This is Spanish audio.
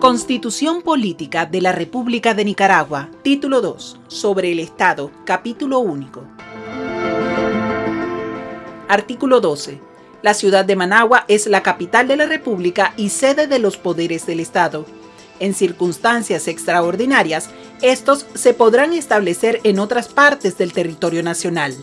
Constitución Política de la República de Nicaragua, Título 2, sobre el Estado, Capítulo único. Artículo 12. La ciudad de Managua es la capital de la República y sede de los poderes del Estado. En circunstancias extraordinarias, estos se podrán establecer en otras partes del territorio nacional.